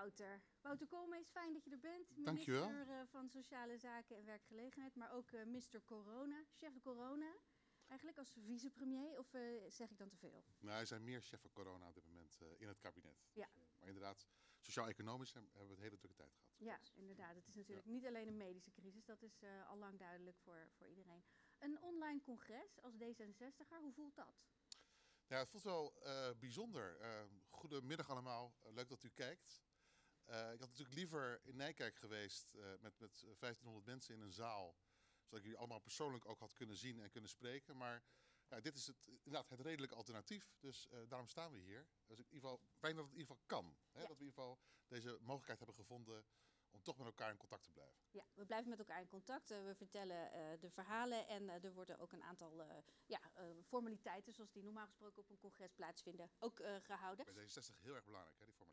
Wouter. Wouter Koolmees, fijn dat je er bent. Minister eh, van Sociale Zaken en Werkgelegenheid, maar ook eh Mr. Corona, chef de corona. Eigenlijk als vicepremier, of eh, zeg ik dan te veel? Nou, er zijn meer cheffen corona op dit moment in het kabinet. Ja. Maar inderdaad, sociaal-economisch hebben we het hele drukke tijd gehad. Ja, inderdaad. Het is natuurlijk niet alleen een medische crisis, dat is al lang duidelijk voor, voor iedereen. Een online congres als D66er, hoe voelt dat? Ja, het voelt wel bijzonder. Eh, goedemiddag allemaal, leuk dat u kijkt. Eh, ik had natuurlijk liever in Nijkerk geweest eh, met, met 1500 mensen in een zaal. Zodat ik jullie allemaal persoonlijk ook had kunnen zien en kunnen spreken. Maar ja, dit is het, inderdaad het redelijke alternatief. Dus eh, daarom staan we hier. Dus in ieder geval, fijn dat het in ieder geval kan. Hè? Ja. Dat we in ieder geval deze mogelijkheid hebben gevonden om toch met elkaar in contact te blijven. Ja, we blijven met elkaar in contact. Eh, we vertellen eh, de verhalen en eh, er worden ook een aantal eh, ja, eh, formaliteiten, zoals die normaal gesproken op een congres plaatsvinden, ook eh, gehouden. Bij D66 heel erg belangrijk, hè, die formaliteiten.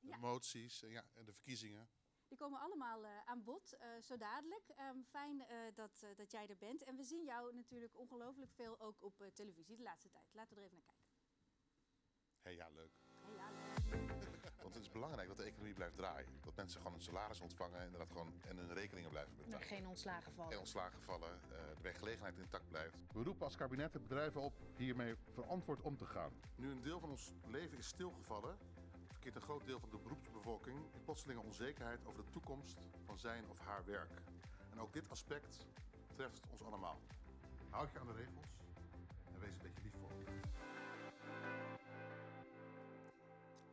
Ja. De moties en, ja, en de verkiezingen. Die komen allemaal eh, aan bod, eh, zo dadelijk. Ehm, fijn eh, dat, eh, dat jij er bent. En we zien jou natuurlijk ongelooflijk veel ook op eh, televisie de laatste tijd. Laten we er even naar kijken. Hé, ja, leuk. Hey, ja, leuk. Want het is belangrijk dat de economie blijft draaien. Dat mensen gewoon een salaris ontvangen en, dat gewoon, en hun rekeningen blijven betalen. Geen ontslagen vallen. Geen ontslagen vallen, eh, de werkgelegenheid intact blijft. We roepen als kabinet de bedrijven op hiermee verantwoord om te gaan. Nu een deel van ons leven is stilgevallen, verkeert een groot deel van de beroepsbevolking in plotselinge onzekerheid over de toekomst van zijn of haar werk. En ook dit aspect treft ons allemaal. Houd je aan de regels en wees een beetje lief voor elkaar.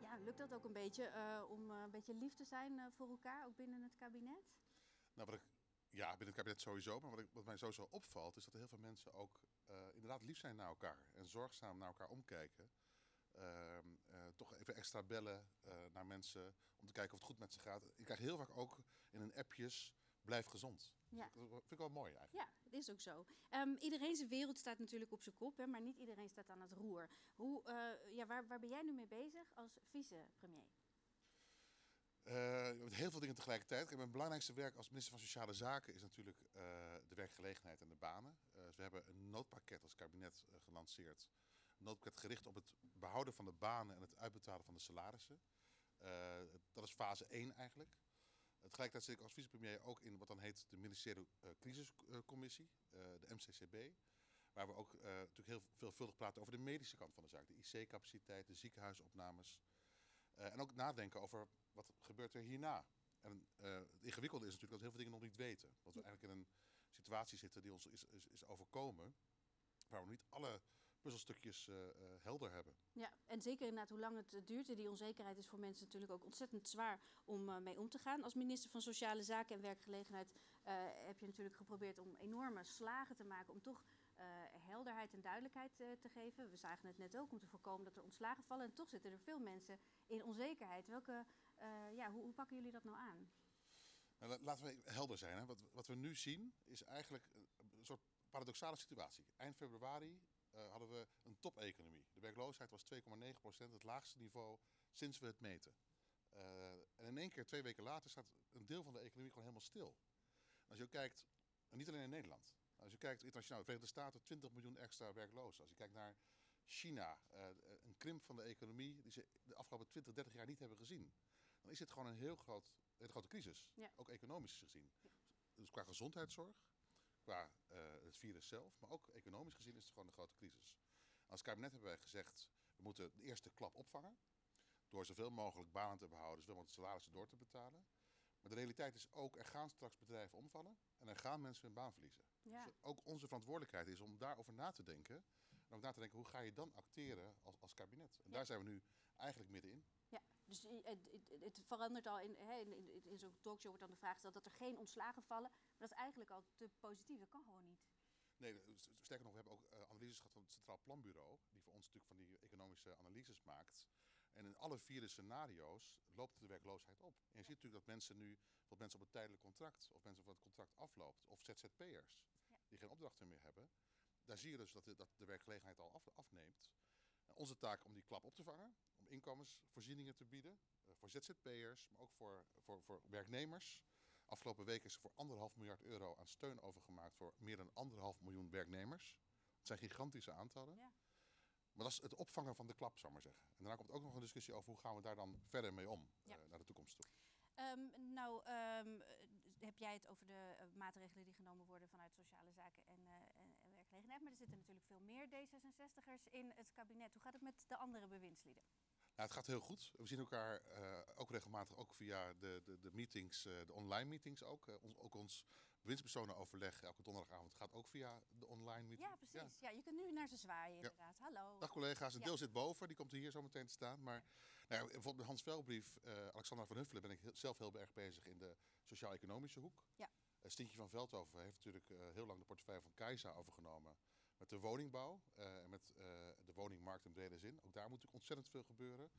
Ja, lukt dat ook een beetje eh, om eh, een beetje lief te zijn eh, voor elkaar, ook binnen het kabinet? Nou, wat ik, ja, binnen het kabinet sowieso. Maar wat, ik, wat mij sowieso opvalt, is dat er heel veel mensen ook eh, inderdaad lief zijn naar elkaar. En zorgzaam naar elkaar omkijken. Ehm, eh, toch even extra bellen eh, naar mensen om te kijken of het goed met ze gaat. Ik krijg heel vaak ook in een appjes, blijf gezond. Ja. Dat vind ik wel mooi eigenlijk. Ja, het is ook zo. Ehm, iedereen zijn wereld staat natuurlijk op zijn kop, hè, maar niet iedereen staat aan het roer. Hoe, eh, ja, waar, waar ben jij nu mee bezig als vicepremier? Eh, met heel veel dingen tegelijkertijd. Kijk, Mijn belangrijkste werk als minister van Sociale Zaken is natuurlijk de werkgelegenheid en de banen. Dus we hebben een noodpakket als kabinet gelanceerd. Noodpakket gericht op het behouden van de banen en het uitbetalen van de salarissen. Eh, dat is fase 1 eigenlijk. Tegelijkertijd zit ik als vicepremier ook in wat dan heet de ministeriële eh, crisiscommissie, eh, de MCCB. Waar we ook eh, natuurlijk heel veelvuldig praten over de medische kant van de zaak. De IC-capaciteit, de ziekenhuisopnames. Eh, en ook nadenken over wat gebeurt er hierna. En eh, het ingewikkelde is natuurlijk dat we heel veel dingen nog niet weten. Dat we eigenlijk in een situatie zitten die ons is, is, is overkomen. Waar we niet alle puzzelstukjes eh, helder hebben. Ja, en zeker inderdaad hoe lang het eh, duurt. Die onzekerheid is voor mensen natuurlijk ook ontzettend zwaar om mee om te gaan. Als minister van Sociale Zaken en Werkgelegenheid heb je natuurlijk geprobeerd om enorme slagen te maken om toch helderheid en duidelijkheid te geven. We zagen het net ook om te voorkomen dat er ontslagen vallen. En toch zitten er veel mensen in onzekerheid. Welke, ja, hoe, hoe pakken jullie dat nou aan? Nou, la- laten we helder zijn. Hè. Wat, wat we nu zien is eigenlijk een soort paradoxale situatie. Eind februari eh, hadden we een topeconomie. De werkloosheid was 2,9 procent, het laagste niveau sinds we het meten. Eh, en in één keer, twee weken later, staat een deel van de economie gewoon helemaal stil. Als je kijkt, en niet alleen in Nederland. Als je kijkt internationaal, de Verenigde Staten 20 miljoen extra werklozen. Als je kijkt naar China, eh, een krimp van de economie die ze de afgelopen 20, 30 jaar niet hebben gezien. Dan is dit gewoon een heel groot, hele grote crisis. Ja. Ook economisch gezien. Dus qua gezondheidszorg, qua eh, het virus zelf, maar ook economisch gezien is het gewoon een grote crisis. Als kabinet hebben wij gezegd, we moeten de eerste klap opvangen. Door zoveel mogelijk banen te behouden, zoveel mogelijk salarissen door te betalen. Maar de realiteit is ook, er gaan straks bedrijven omvallen en er gaan mensen hun baan verliezen. Ja. Dus ook onze verantwoordelijkheid is om daarover na te denken. En ook na te denken, hoe ga je dan acteren als, als kabinet? En daar zijn we nu eigenlijk middenin. Ja, dus het, het, het verandert al in, hè, in, in, in zo'n talkshow wordt dan de vraag gesteld dat er geen ontslagen vallen. Maar dat is eigenlijk al te positief. Dat kan gewoon niet. Nee, sterker nog, we hebben ook eh, analyses gehad van het Centraal Planbureau, die voor ons natuurlijk van die economische analyses maakt. En in alle vier de scenario's loopt de werkloosheid op. En je ziet natuurlijk dat mensen nu, wat mensen op een tijdelijk contract, of mensen voor het contract afloopt, of ZZP'ers, Ja. die geen opdrachten meer hebben, daar zie je dus dat de, dat de werkgelegenheid al af, afneemt. En onze taak om die klap op te vangen, om inkomensvoorzieningen te bieden, eh, voor ZZP'ers, maar ook voor, voor, voor werknemers. Afgelopen week is er voor anderhalf miljard euro aan steun overgemaakt voor meer dan anderhalf miljoen werknemers. Dat zijn gigantische aantallen. Ja. Maar dat is het opvangen van de klap, zou ik maar zeggen. En daarna komt ook nog een discussie over hoe gaan we daar dan verder mee om Ja. eh, naar de toekomst toe. Um, nou, um, heb jij het over de uh, maatregelen die genomen worden vanuit sociale zaken en, uh, en, werkgelegenheid. Maar er zitten natuurlijk veel meer D66'ers in het kabinet. Hoe gaat het met de andere bewindslieden? Nou, het gaat heel goed. We zien elkaar uh, ook regelmatig, ook via de, de, de meetings, de online meetings ook. Ons, ook ons bewindspersonenoverleg elke donderdagavond gaat ook via de online meeting. Ja, precies. Ja. ja je kunt nu naar ze zwaaien inderdaad. Ja. Hallo. Dag collega's. Een deel zit boven, die komt hier zo meteen te staan. Maar nou bijvoorbeeld met Hans Velbrief, uh, Alexandra van Huffelen ben ik heel, zelf heel erg bezig in de sociaal-economische hoek. Ja. Uh, Stintje van Veldhoven heeft natuurlijk uh, heel lang de portefeuille van Keizer overgenomen. Met de woningbouw en met de woningmarkt in brede zin. Ook daar moet natuurlijk ontzettend veel gebeuren.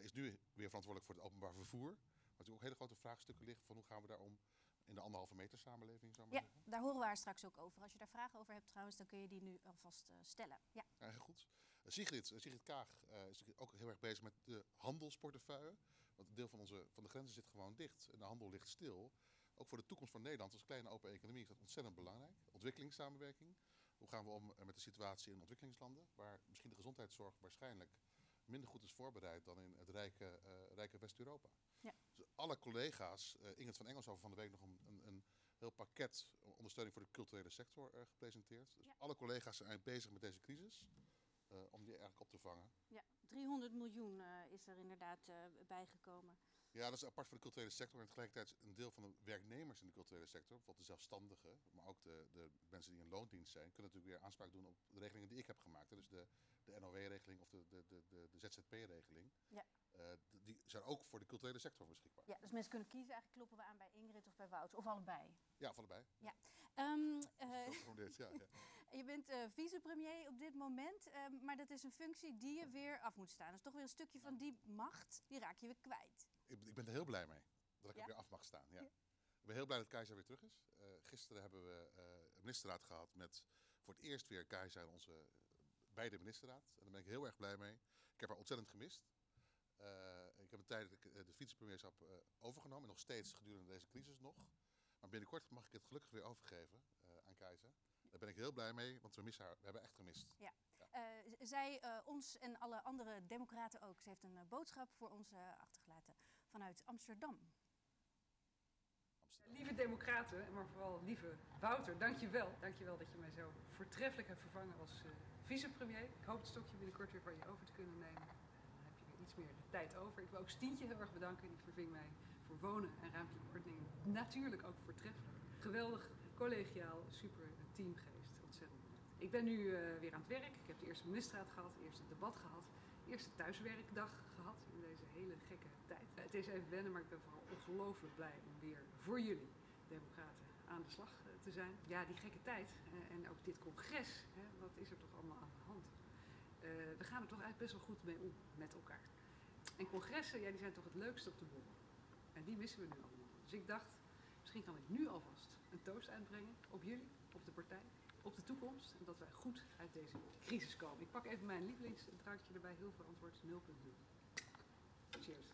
is nu weer verantwoordelijk voor het openbaar vervoer. Maar natuurlijk ook hele grote vraagstukken liggen van hoe gaan we daarom in de anderhalve meter samenleving, zou ja, zeggen. daar horen we haar straks ook over. Als je daar vragen over hebt trouwens, dan kun je die nu alvast uh, stellen. Ja. ja, heel goed. Uh, Sigrid, uh, Sigrid Kaag is ook heel erg bezig met de handelsportefeuille. Want een deel van, onze, van de grenzen zit gewoon dicht en de handel ligt stil. Ook voor de toekomst van Nederland als kleine open economie is dat ontzettend belangrijk. Ontwikkelingssamenwerking. Hoe gaan we om met de situatie in ontwikkelingslanden, waar misschien de gezondheidszorg waarschijnlijk minder goed is voorbereid dan in het rijke, rijke West-Europa. Ja. Dus alle collega's, uh, Ingrid van Engels over van de week nog een, een, een, heel pakket ondersteuning voor de culturele sector uh, gepresenteerd. Dus ja. alle collega's zijn eigenlijk bezig met deze crisis, om die eigenlijk op te vangen. Ja, 300 miljoen is er inderdaad bijgekomen. Ja, dat is apart voor de culturele sector. En tegelijkertijd een deel van de werknemers in de culturele sector, bijvoorbeeld de zelfstandigen, maar ook de, de mensen die in loondienst zijn, kunnen natuurlijk weer aanspraak doen op de regelingen die ik heb gemaakt. Hè. Dus de, de NOW-regeling of de, de, de, de, ZZP-regeling. Ja. Uh, die zijn ook voor de culturele sector beschikbaar. Ja, dus mensen kunnen kiezen, eigenlijk kloppen we aan bij Ingrid of bij Wouter, of allebei. Ja, of allebei. Ja. Um, uh, dit, ja, ja. je bent uh, vicepremier op dit moment, maar dat is een functie die je weer af moet staan. Dus toch weer een stukje van die macht, die raak je weer kwijt. Ik, ik ben er heel blij mee dat ik Ja? er weer af mag staan. Ja. Ik ben heel blij dat Keizer weer terug is. Uh, gisteren hebben we uh, een ministerraad gehad met voor het eerst weer Keizer en onze bij de ministerraad. En daar ben ik heel erg blij mee. Ik heb haar ontzettend gemist. Uh, ik heb tijdelijk de vicepremierschap uh, overgenomen. En nog steeds gedurende deze crisis nog. Maar binnenkort mag ik het gelukkig weer overgeven aan Keizer. Daar ben ik heel blij mee, want we missen haar. We hebben echt gemist. Ja. ja. zij, ons en alle andere democraten ook. Ze heeft een boodschap voor ons achtergelaten vanuit Amsterdam. Lieve democraten, maar vooral lieve Wouter, dankjewel. Dankjewel dat je mij zo voortreffelijk hebt vervangen als vicepremier. Ik hoop het stokje binnenkort weer van je over te kunnen nemen. Dan heb je weer iets meer de tijd over. Ik wil ook Stientje heel erg bedanken. Die verving mij voor wonen en ruimte en ordening. Natuurlijk ook voortreffelijk. Geweldig, collegiaal, super teamgeest. Ontzettend. Ik ben nu uh, weer aan het werk. Ik heb de eerste ministerraad gehad, de eerste debat gehad. Eerste thuiswerkdag gehad in deze hele gekke tijd. Het is even wennen, maar ik ben vooral ongelooflijk blij om weer voor jullie, democraten, aan de slag uh, te zijn. Ja, die gekke tijd en ook dit congres, wat is er toch allemaal aan de hand? Uh, we gaan er toch eigenlijk best wel goed mee om met elkaar. En congressen, ja, die zijn toch het leukste op de bol. En die missen we nu allemaal. Dus ik dacht, misschien kan ik nu alvast een toast uitbrengen op jullie, op de partij, op de toekomst. En dat wij goed uit deze crisis komen. Ik pak even mijn lievelingsdrankje erbij, heel verantwoord, 0.0. Cheers.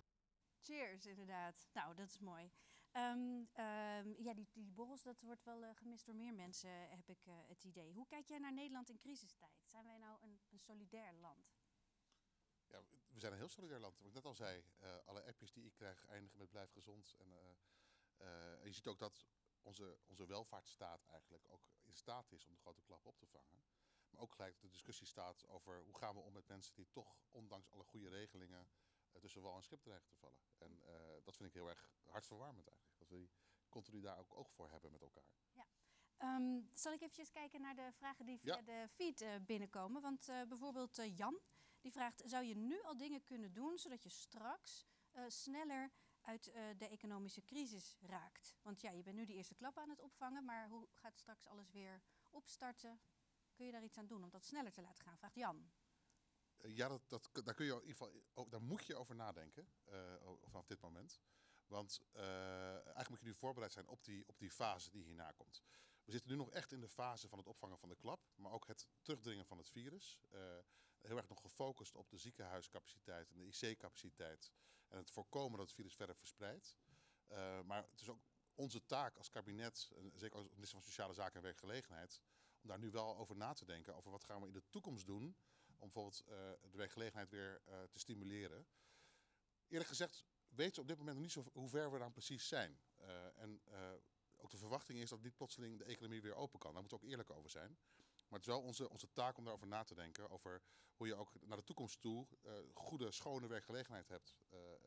Cheers, inderdaad. Nou, dat is mooi. Um, um, ja, die, die borrels, dat wordt wel uh, gemist door meer mensen, heb ik uh, het idee. Hoe kijk jij naar Nederland in crisistijd? Zijn wij nou een, een solidair land? Ja, we zijn een heel solidair land. Wat ik net al zei, uh, alle appjes die ik krijg eindigen met blijf gezond. En uh, je ziet ook dat onze, onze welvaartsstaat eigenlijk ook in staat is om de grote klap op te vangen. Maar ook gelijk de discussie staat over hoe gaan we om met mensen die toch, ondanks alle goede regelingen, tussen wal en schip dreigen te vallen. En dat vind ik heel erg hartverwarmend eigenlijk. Dat we die continu daar ook oog voor hebben met elkaar. Ja. Um, zal ik even kijken naar de vragen die via Ja. de feed uh, binnenkomen? Want uh, bijvoorbeeld Jan, die vraagt... zou je nu al dingen kunnen doen zodat je straks sneller uit uh, de economische crisis raakt? Want ja, je bent nu die eerste klap aan het opvangen... maar hoe gaat straks alles weer opstarten? Kun je daar iets aan doen om dat sneller te laten gaan? Vraagt Jan. Uh, Ja, dat, dat, daar, kun je in ieder geval, daar moet je over nadenken uh, vanaf dit moment. Want eigenlijk moet je nu voorbereid zijn op die, op die fase die hierna komt. We zitten nu nog echt in de fase van het opvangen van de klap, maar ook het terugdringen van het virus. Heel erg nog gefocust op de ziekenhuiscapaciteit en de IC-capaciteit en het voorkomen dat het virus verder verspreidt. Uh, maar het is ook onze taak als kabinet, en zeker als minister van Sociale Zaken en Werkgelegenheid, om daar nu wel over na te denken. Over wat gaan we in de toekomst doen om bijvoorbeeld uh, de werkgelegenheid weer uh, te stimuleren. Eerlijk gezegd weten ze op dit moment nog niet zo hoe ver we dan precies zijn. En ook de verwachting is dat niet plotseling de economie weer open kan. Daar moeten we ook eerlijk over zijn. Maar het is wel onze, onze taak om daarover na te denken. Over hoe je ook naar de toekomst toe uh, goede, schone werkgelegenheid hebt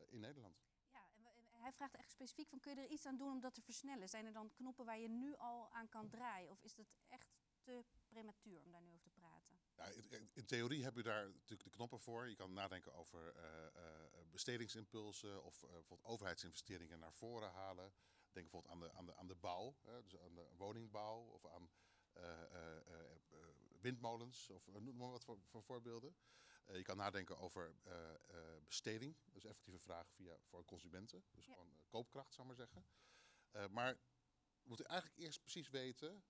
in Nederland. Ja, en hij vraagt echt specifiek van kun je er iets aan doen om dat te versnellen? Zijn er dan knoppen waar je nu al aan kan draaien? Of is het echt te prematuur om daar nu over te praten? Ja, in, theorie heb je daar natuurlijk de knoppen voor. Je kan nadenken over uh, bestedingsimpulsen of uh, bijvoorbeeld overheidsinvesteringen naar voren halen. Denk bijvoorbeeld aan de, aan de, aan de bouw, hè, dus aan de woningbouw of aan windmolens of noem maar wat voor, voor voorbeelden. je kan nadenken over besteding, dus effectieve vraag via, voor consumenten. Dus ja. gewoon koopkracht, zou ik maar zeggen. maar we moeten eigenlijk eerst precies weten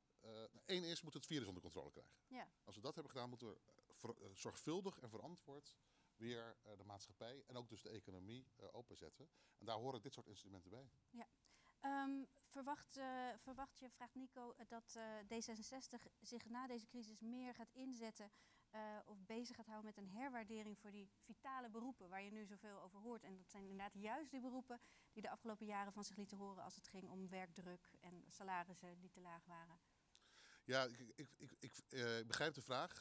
Eén uh, is, moeten we het virus onder controle krijgen. Ja. Als we dat hebben gedaan, moeten we ver, uh, zorgvuldig en verantwoord weer uh, de maatschappij en ook dus de economie openzetten. En daar horen dit soort instrumenten bij. Ja. Um, verwacht, verwacht je, vraagt Nico, dat D66 zich na deze crisis meer gaat inzetten of bezig gaat houden met een herwaardering voor die vitale beroepen waar je nu zoveel over hoort. En dat zijn inderdaad juist die beroepen die de afgelopen jaren van zich lieten horen als het ging om werkdruk en salarissen die te laag waren. Ja, ik, ik, ik, ik begrijp de vraag.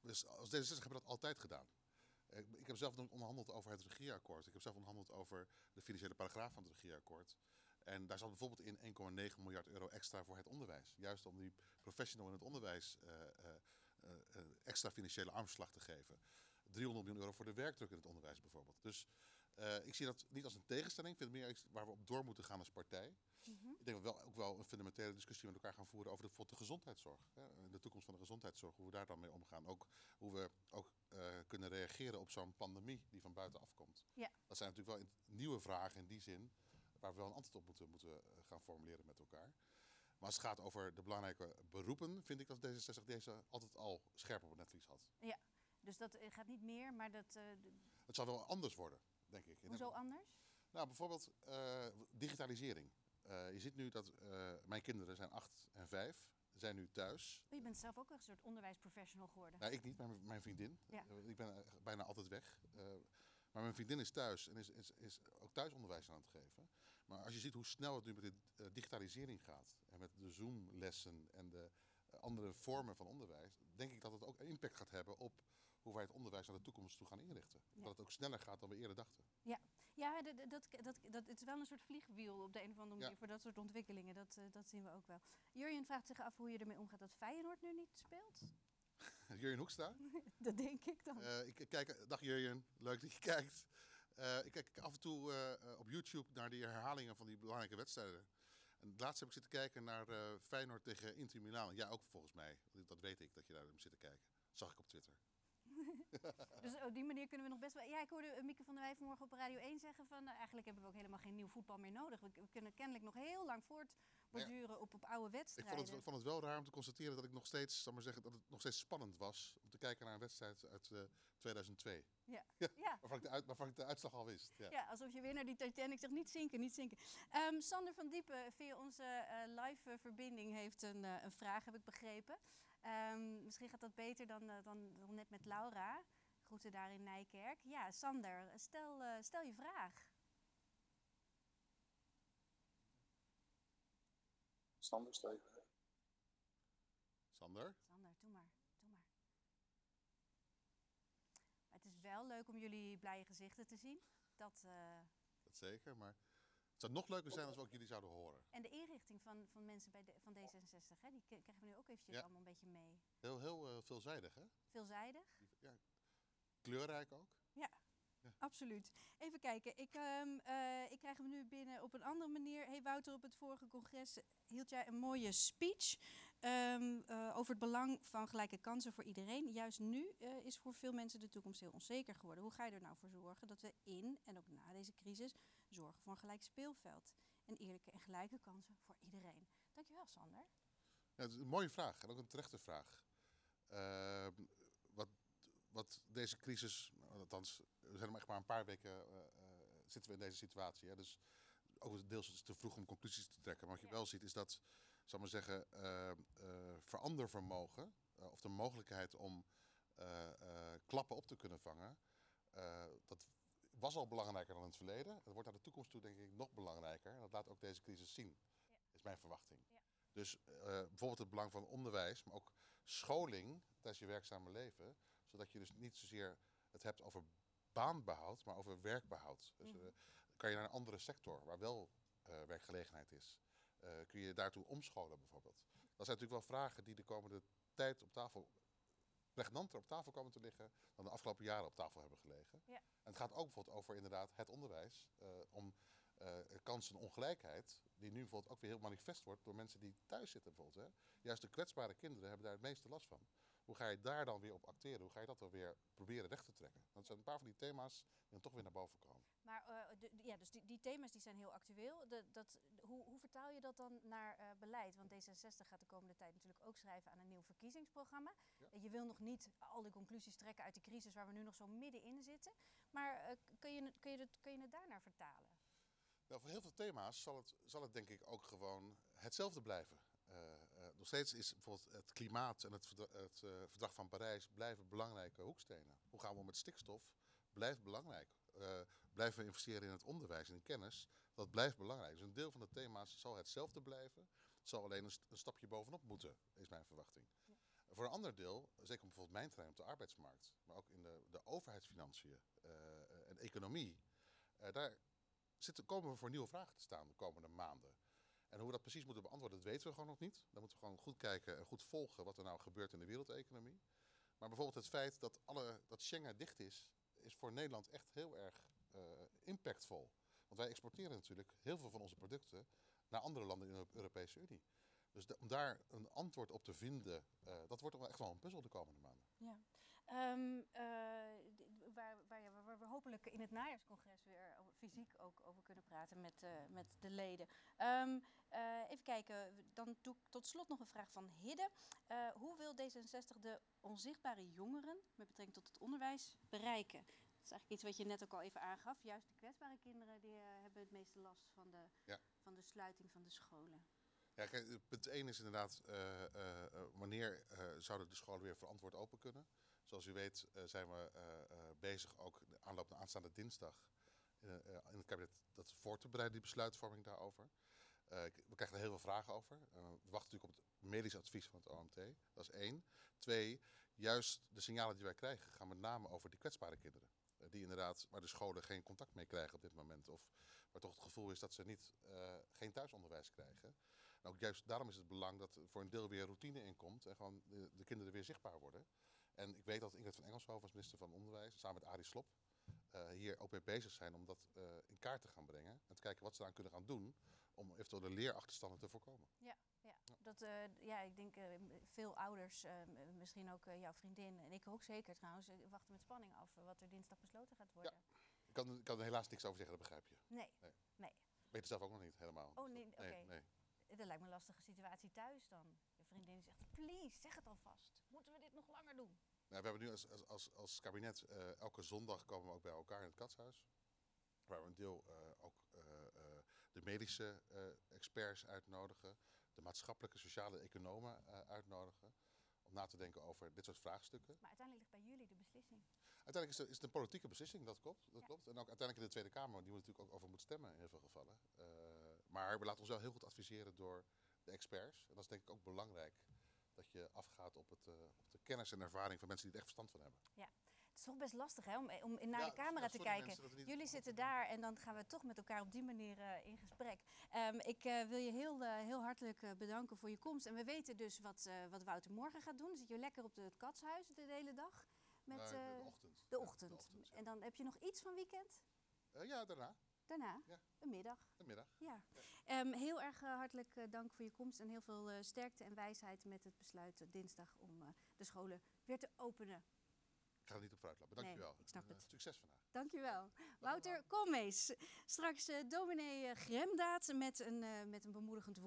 Dus als D66 hebben we dat altijd gedaan. Ik heb zelf onderhandeld over het regeerakkoord. Ik heb zelf onderhandeld over de financiële paragraaf van het regeerakkoord. En daar zat bijvoorbeeld in 1,9 miljard euro extra voor het onderwijs. Juist om die professional in het onderwijs extra financiële armslag te geven. 300 miljoen euro voor de werkdruk in het onderwijs bijvoorbeeld. Dus ik zie dat niet als een tegenstelling. Ik vind het meer iets waar we op door moeten gaan als partij. Mm -hmm. Ik denk dat we wel, ook wel een fundamentele discussie met elkaar gaan voeren over de, de gezondheidszorg. Hè, de toekomst van de gezondheidszorg, hoe we daar dan mee omgaan. Ook hoe we ook uh, kunnen reageren op zo'n pandemie die van buiten afkomt. Ja. Dat zijn natuurlijk wel nieuwe vragen in die zin, waar we wel een antwoord op moeten, moeten gaan formuleren met elkaar. Maar als het gaat over de belangrijke beroepen, vind ik dat D66 deze altijd al scherp op het netvlies had. Ja, dus dat gaat niet meer, maar dat... Uh, het zal wel anders worden, denk ik. Hoezo anders? Nou, bijvoorbeeld uh, digitalisering. Uh, je ziet nu dat uh, mijn kinderen zijn 8 en 5, zijn nu thuis. Oh, je bent zelf ook een soort onderwijsprofessional geworden. Nou, ik niet, maar mijn vriendin. Ja. Ik ben bijna altijd weg. maar mijn vriendin is thuis en is, is, is ook thuisonderwijs aan het geven. Maar als je ziet hoe snel het nu met de digitalisering gaat en met de Zoom-lessen en de andere vormen van onderwijs, denk ik dat het ook impact gaat hebben op hoe wij het onderwijs naar de toekomst toe gaan inrichten. Ja. Dat het ook sneller gaat dan we eerder dachten. Ja, ja dat, dat, dat, dat, het is wel een soort vliegwiel op de een of andere manier ja. voor dat soort ontwikkelingen. Dat, uh, dat zien we ook wel. Jurjen vraagt zich af hoe je ermee omgaat dat Feyenoord nu niet speelt. Jurjen Hoekstra? dat denk ik dan. Uh, ik kijk, dag Jurjen, leuk dat je kijkt. Uh, ik kijk af en toe op YouTube naar die herhalingen van die belangrijke wedstrijden. En laatst heb ik zitten kijken naar Feyenoord tegen Inter Milan. Ja, ook volgens mij. Dat weet ik, dat je daar hebt zitten kijken. Dat zag ik op Twitter. dus op die manier kunnen we nog best wel... Ja, ik hoorde Mieke van der Wij vanmorgen op Radio 1 zeggen van... Nou, eigenlijk hebben we ook helemaal geen nieuw voetbal meer nodig. We, we kunnen kennelijk nog heel lang voortborduren ja. op, op oude wedstrijden. Ik vond, het, vond het wel raar om te constateren dat ik nog steeds, zal maar zeggen, dat het nog steeds spannend was om te kijken naar een wedstrijd uit uh, 2002. Ja. ja. ja. Waarvan, ik de uit, waarvan ik de uitslag al wist. Ja. ja, alsof je weer naar die Titanic zegt, niet zinken, niet zinken. Um, Sander van Diepen via onze uh, live verbinding heeft een, uh, een vraag, heb ik begrepen. Um, misschien gaat dat beter dan, uh, dan, dan net met Laura. Groeten daar in Nijkerk. Ja, Sander, stel, uh, stel je vraag. Sander, stel je vraag. Sander? Sander, doe maar, doe maar. Het is wel leuk om jullie blije gezichten te zien. Dat, uh... dat zeker, maar het zou nog leuker zijn als we ook jullie zouden horen. En de inrichting van, van mensen bij de, van D66, hè, die krijgen we nu ook eventjes ja. allemaal een beetje mee. Heel, heel uh, veelzijdig, hè? Veelzijdig? Ja, kleurrijk ook. Ja, ja. absoluut. Even kijken, ik, um, uh, ik krijg hem nu binnen op een andere manier. Hey Wouter, op het vorige congres hield jij een mooie speech um, uh, over het belang van gelijke kansen voor iedereen. Juist nu is voor veel mensen de toekomst heel onzeker geworden. Hoe ga je er nou voor zorgen dat we in en ook na deze crisis zorgen voor een gelijk speelveld en eerlijke en gelijke kansen voor iedereen? Dankjewel, Sander. Ja, het is een mooie vraag en ook een terechte vraag. Uh, wat, wat deze crisis, althans, we zijn maar echt maar een paar weken uh, zitten we in deze situatie. Hè? Dus ook deels is het te vroeg om conclusies te trekken. Maar wat je ja. wel ziet is dat, zal maar zeggen, uh, verandervermogen of de mogelijkheid om klappen op te kunnen vangen, dat was al belangrijker dan in het verleden. Het wordt naar de toekomst toe denk ik nog belangrijker. En dat laat ook deze crisis zien, is mijn verwachting. Ja. Dus eh, bijvoorbeeld het belang van onderwijs, maar ook scholing tijdens je werkzame leven. Zodat je dus niet zozeer het hebt over baanbehoud, maar over werkbehoud. Dus Mhm. eh, kan je naar een andere sector waar wel eh, werkgelegenheid is, kun je daartoe omscholen bijvoorbeeld. Dat zijn natuurlijk wel vragen die de komende tijd op tafel pregnanter op tafel komen te liggen dan de afgelopen jaren op tafel hebben gelegen. Ja. En het gaat ook bijvoorbeeld over inderdaad het onderwijs, eh, om eh kansenongelijkheid, die nu bijvoorbeeld ook weer heel manifest wordt door mensen die thuis zitten bijvoorbeeld. Hè. Juist de kwetsbare kinderen hebben daar het meeste last van. Hoe ga je daar dan weer op acteren? Hoe ga je dat dan weer proberen recht te trekken? Dat zijn een paar van die thema's die dan toch weer naar boven komen. Maar eh, de- ja, dus die, die thema's die zijn heel actueel. De, dat, de- hoe, hoe vertaal je dat dan naar eh, beleid? Want D66 gaat de komende tijd natuurlijk ook schrijven aan een nieuw verkiezingsprogramma. Ja. Eh, Je wil nog niet al die conclusies trekken uit de crisis waar we nu nog zo middenin zitten. Maar kun, je, het- kun, je het, kun je het daarnaar vertalen? Nou, voor heel veel thema's zal het, zal het denk ik ook gewoon hetzelfde blijven. Nog steeds is bijvoorbeeld het klimaat en het, verdra- het verdrag van Parijs blijven belangrijke hoekstenen. Hoe gaan we om met stikstof? Blijft belangrijk. Eh, blijven we investeren in het onderwijs en in kennis? Dat blijft belangrijk. Dus een deel van de thema's zal hetzelfde blijven. Het zal alleen een, st- een stapje bovenop moeten, is mijn verwachting. Voor een ander deel, zeker bijvoorbeeld mijn terrein op de arbeidsmarkt, maar ook in de, de overheidsfinanciën eh, en economie, eh, daar zitten, komen we voor nieuwe vragen te staan de komende maanden. En hoe we dat precies moeten beantwoorden, dat weten we gewoon nog niet. Dan moeten we gewoon goed kijken en goed volgen wat er nou gebeurt in de wereldeconomie. Maar bijvoorbeeld het feit dat, alle, dat Schengen dicht is, is voor Nederland echt heel erg eh, impactvol. Want wij exporteren natuurlijk heel veel van onze producten naar andere landen in de Europese Unie. Dus om daar een antwoord op te vinden, eh, dat wordt echt wel een puzzel de komende maanden. Ja. Ehm, eh, waar, waar, we hopelijk in het najaarscongres weer fysiek ook over kunnen praten met, eh, met de leden. Ehm, eh, even kijken, dan doe ik tot slot nog een vraag van Hidde. Eh, hoe wil D66 de onzichtbare jongeren met betrekking tot het onderwijs bereiken? Dat is eigenlijk iets wat je net ook al even aangaf. Juist de kwetsbare kinderen die, hebben het meeste last van de, Ja. van de sluiting van de scholen. Ja, kijk, punt 1 is inderdaad, wanneer zouden de scholen weer verantwoord open kunnen? Zoals u weet eh, zijn we eh, eh, bezig ook aanloop naar aanstaande dinsdag in, het kabinet dat voor te bereiden, die besluitvorming daarover. We krijgen er heel veel vragen over. We wachten natuurlijk op het medisch advies van het OMT. Dat is één. Twee, juist de signalen die wij krijgen gaan met name over die kwetsbare kinderen. Die inderdaad, waar de scholen geen contact mee krijgen op dit moment. Of waar toch het gevoel is dat ze niet, geen thuisonderwijs krijgen. En ook juist daarom is het belang dat er voor een deel weer routine in komt en gewoon de kinderen weer zichtbaar worden. En ik weet dat Ingrid van Engelshoven als minister van Onderwijs, samen met Arie Slob, eh, hier ook mee bezig zijn om dat eh, in kaart te gaan brengen. En te kijken wat ze eraan kunnen gaan doen om eventueel de leerachterstanden te voorkomen. Ja, dat, eh, ja ik denk veel ouders, misschien ook jouw vriendin en ik ook zeker trouwens, wachten met spanning af wat er dinsdag besloten gaat worden. Ik kan, ik kan er helaas niks over zeggen, dat begrijp je. Nee, Ik weet het zelf ook nog niet helemaal. oh nee, oké. Nee, nee. Dat lijkt me een lastige situatie thuis dan. Vriendin zegt, please, zeg het alvast. Moeten we dit nog langer doen? Nou, we hebben nu als, als, als, als kabinet eh, elke zondag komen we ook bij elkaar in het katshuis. Waar we een deel eh, ook eh, de medische experts uitnodigen. De maatschappelijke, sociale economen uitnodigen. Om na te denken over dit soort vraagstukken. Maar uiteindelijk ligt bij jullie de beslissing. Uiteindelijk is het, is het een politieke beslissing, dat klopt. Dat Ja. klopt. En ook uiteindelijk in de Tweede Kamer, die we natuurlijk ook over moet stemmen in heel veel gevallen. Maar we laten ons wel heel goed adviseren door de experts. En dat is denk ik ook belangrijk. Dat je afgaat op, het, eh, op de kennis en ervaring van mensen die er echt verstand van hebben. Het is toch best lastig hè, om, om naar Ja, de camera ja, te kijken. mensen Jullie zitten daar en dan gaan we toch met elkaar op die manier eh, in gesprek. Ehm, ik eh, wil je heel, eh, heel hartelijk eh, bedanken voor je komst. En we weten dus wat, eh, wat Wouter morgen gaat doen. Zit je lekker op het katshuis de hele dag. Met, eh, de ochtend. de Ja, ochtend. ja. En dan heb je nog iets van weekend? Eh, ja, daarna, Daarna? Ja. Een middag. de middag. Ja. Ehm, heel erg eh, hartelijk eh, dank voor je komst en heel veel eh, sterkte en wijsheid met het besluit dinsdag om de scholen weer te openen. Ik ga er niet op vooruit lopen. Nee, Dankjewel. ik snap En, het. Succes vandaag. Dankjewel. Wouter Koolmees. Straks eh dominee Gremdaad met een, met een bemoedigend woord.